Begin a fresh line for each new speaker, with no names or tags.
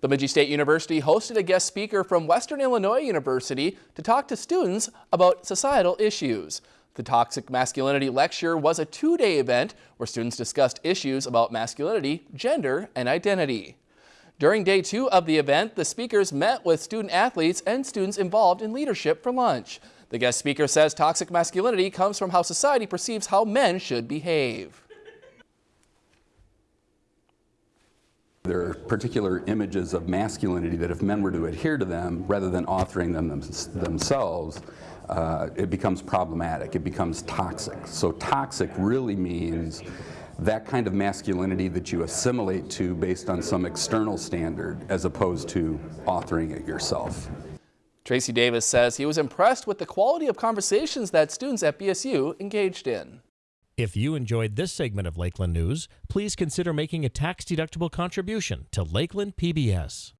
Bemidji State University hosted a guest speaker from Western Illinois University to talk to students about societal issues. The Toxic Masculinity Lecture was a two-day event where students discussed issues about masculinity, gender, and identity. During day two of the event, the speakers met with student athletes and students involved in leadership for lunch. The guest speaker says toxic masculinity comes from how society perceives how men should behave.
There are particular images of masculinity that if men were to adhere to them, rather than authoring them themselves, uh, it becomes problematic, it becomes toxic. So toxic really means that kind of masculinity that you assimilate to based on some external standard as opposed to authoring it yourself.
Tracy Davis says he was impressed with the quality of conversations that students at BSU engaged in.
If you enjoyed this segment of Lakeland News, please consider making a tax-deductible contribution to Lakeland PBS.